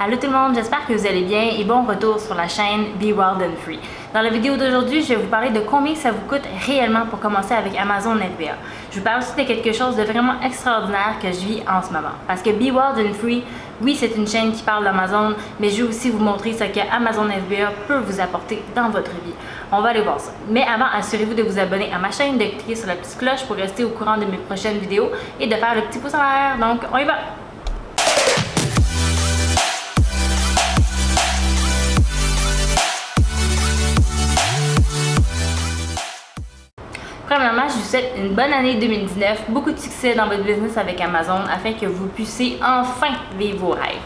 Allô tout le monde, j'espère que vous allez bien et bon retour sur la chaîne Be Wild and Free. Dans la vidéo d'aujourd'hui, je vais vous parler de combien ça vous coûte réellement pour commencer avec Amazon FBA. Je vous parle aussi de quelque chose de vraiment extraordinaire que je vis en ce moment. Parce que Be Wild and Free, oui, c'est une chaîne qui parle d'Amazon, mais je vais aussi vous montrer ce que Amazon FBA peut vous apporter dans votre vie. On va aller voir ça. Mais avant, assurez-vous de vous abonner à ma chaîne, de cliquer sur la petite cloche pour rester au courant de mes prochaines vidéos et de faire le petit pouce en l'air. Donc, on y va! Premièrement, je vous souhaite une bonne année 2019, beaucoup de succès dans votre business avec Amazon afin que vous puissiez enfin vivre vos rêves.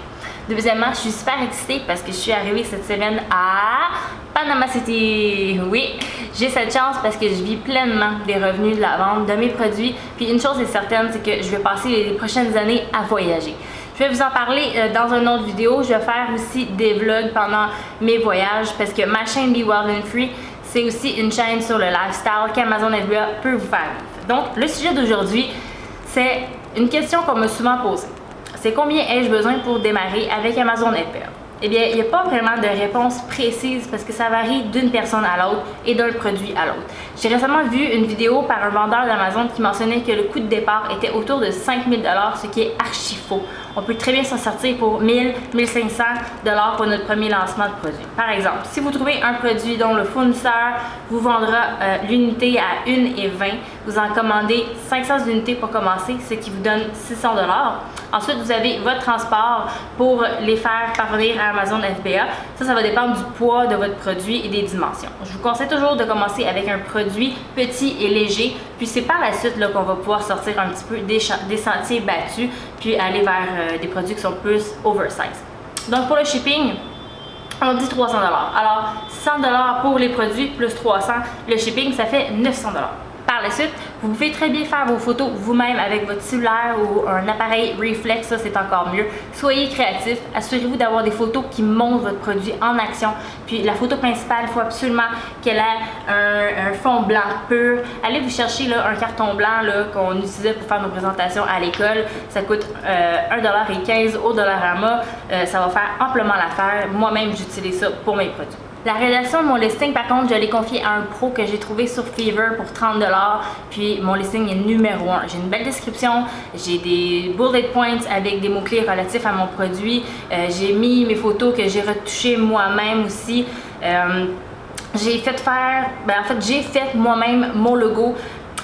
Deuxièmement, je suis super excitée parce que je suis arrivée cette semaine à Panama City. Oui, j'ai cette chance parce que je vis pleinement des revenus de la vente de mes produits. Puis une chose est certaine, c'est que je vais passer les prochaines années à voyager. Je vais vous en parler euh, dans une autre vidéo. Je vais faire aussi des vlogs pendant mes voyages parce que ma chaîne Be Wild and Free, c'est aussi une chaîne sur le lifestyle qu'Amazon FBA peut vous faire Donc, le sujet d'aujourd'hui, c'est une question qu'on m'a souvent posée. C'est combien ai-je besoin pour démarrer avec Amazon FBA? Eh bien, il n'y a pas vraiment de réponse précise parce que ça varie d'une personne à l'autre et d'un produit à l'autre. J'ai récemment vu une vidéo par un vendeur d'Amazon qui mentionnait que le coût de départ était autour de 5000 ce qui est archi faux. On peut très bien s'en sortir pour 1000, 1500 pour notre premier lancement de produit. Par exemple, si vous trouvez un produit dont le fournisseur vous vendra euh, l'unité à 1,20 vous en commandez 500 unités pour commencer, ce qui vous donne 600 Ensuite, vous avez votre transport pour les faire parvenir à Amazon FBA. Ça, ça va dépendre du poids de votre produit et des dimensions. Je vous conseille toujours de commencer avec un produit petit et léger, puis c'est par la suite qu'on va pouvoir sortir un petit peu des, sentiers battus, puis aller vers euh, des produits qui sont plus oversize. Donc pour le shipping, on dit 300 Alors 100 pour les produits plus 300, le shipping ça fait 900 par la suite, vous pouvez très bien faire vos photos vous-même avec votre cellulaire ou un appareil reflex, ça c'est encore mieux. Soyez créatif, assurez-vous d'avoir des photos qui montrent votre produit en action. Puis la photo principale, il faut absolument qu'elle ait un, fond blanc pur. Allez vous chercher là, un carton blanc qu'on utilisait pour faire nos présentations à l'école. Ça coûte euh, 1,15$ au Dollarama. Euh, ça va faire amplement l'affaire. Moi-même, j'utilise ça pour mes produits. La rédaction de mon listing, par contre, je l'ai confié à un pro que j'ai trouvé sur Fever pour 30$. Puis mon listing est numéro 1. J'ai une belle description, j'ai des bullet points avec des mots-clés relatifs à mon produit. Euh, j'ai mis mes photos que j'ai retouchées moi-même aussi. Euh, j'ai fait faire, ben en fait j'ai fait moi-même mon logo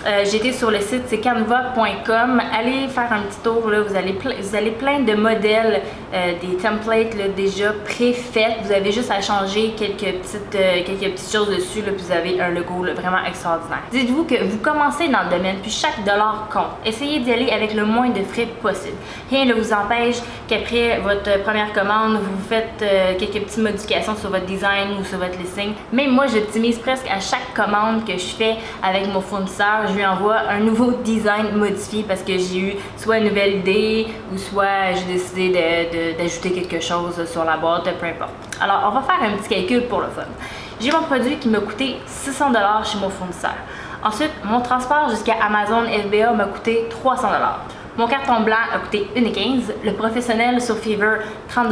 euh, j'étais sur le site, c'est canva.com. Allez faire un petit tour, là, vous, allez vous allez plein de modèles, euh, des templates déjà préfaits. Vous avez juste à changer quelques petites, euh, quelques petites choses dessus, là, puis vous avez un logo vraiment extraordinaire. Dites-vous que vous commencez dans le domaine, puis chaque dollar compte. Essayez d'y aller avec le moins de frais possible. Rien ne vous empêche qu'après votre première commande, vous faites quelques petites modifications sur votre design ou sur votre listing. Même moi, j'optimise presque à chaque commande que je fais avec mon fournisseur je lui envoie un nouveau design modifié parce que j'ai eu soit une nouvelle idée ou soit j'ai décidé d'ajouter quelque chose sur la boîte, peu importe. Alors, on va faire un petit calcul pour le fun. J'ai mon produit qui m'a coûté 600$ chez mon fournisseur. Ensuite, mon transport jusqu'à Amazon FBA m'a coûté 300$. Mon carton blanc a coûté 1,15$, le professionnel sur Fever 30$,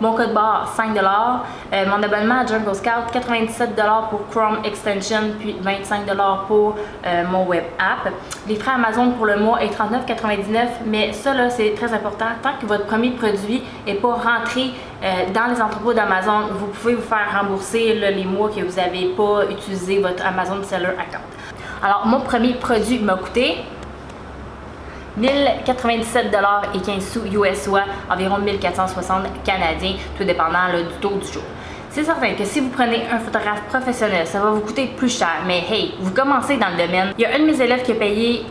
mon code barre 5$, euh, mon abonnement à Jungle Scout 97$ pour Chrome Extension puis 25$ pour euh, mon web app. Les frais Amazon pour le mois est 39,99$, mais ça c'est très important. Tant que votre premier produit n'est pas rentré euh, dans les entrepôts d'Amazon, vous pouvez vous faire rembourser les mois que vous n'avez pas utilisé votre Amazon Seller Account. Alors mon premier produit m'a coûté 1097 et 15 sous US environ 1460 canadiens, tout dépendant du taux du jour. C'est certain que si vous prenez un photographe professionnel, ça va vous coûter plus cher, mais hey, vous commencez dans le domaine. Il y a un de mes élèves qui a payé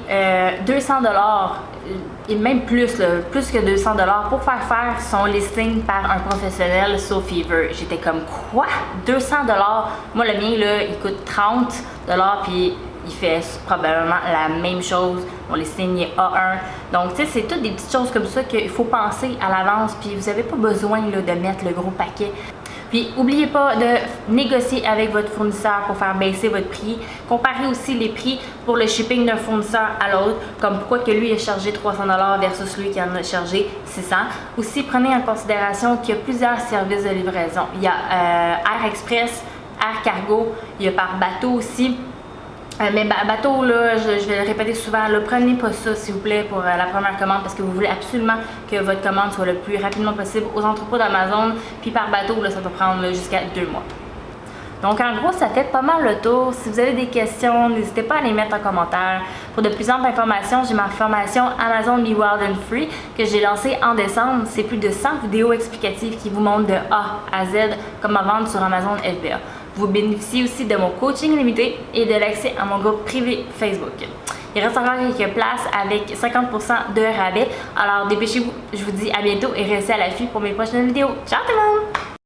200 euh, et même plus, plus que 200 dollars pour faire faire son listing par un professionnel sur Fever. J'étais comme quoi? 200 dollars? Moi le mien là, il coûte 30 dollars puis il fait probablement la même chose. On les signe A1. Donc, tu sais, c'est toutes des petites choses comme ça qu'il faut penser à l'avance. Puis, vous n'avez pas besoin de mettre le gros paquet. Puis, n'oubliez pas de négocier avec votre fournisseur pour faire baisser votre prix. Comparez aussi les prix pour le shipping d'un fournisseur à l'autre, comme pourquoi que lui a chargé 300$ versus lui qui en a chargé 600. Aussi, prenez en considération qu'il y a plusieurs services de livraison. Il y a euh, Air Express, Air Cargo, il y a par bateau aussi. Euh, mais bateau, là, je, vais le répéter souvent, là, prenez pas ça s'il vous plaît pour euh, la première commande parce que vous voulez absolument que votre commande soit le plus rapidement possible aux entrepôts d'Amazon. Puis par bateau, là, ça peut prendre jusqu'à deux mois. Donc en gros, ça fait pas mal le tour. Si vous avez des questions, n'hésitez pas à les mettre en commentaire. Pour de plus amples informations, j'ai ma formation Amazon Be Wild and Free que j'ai lancée en décembre. C'est plus de 100 vidéos explicatives qui vous montrent de A à Z comment vendre sur Amazon FBA. Vous bénéficiez aussi de mon coaching limité et de l'accès à mon groupe privé Facebook. Il reste encore quelques places avec 50% de rabais. Alors dépêchez-vous. Je vous dis à bientôt et restez à l'affût pour mes prochaines vidéos. Ciao tout le monde!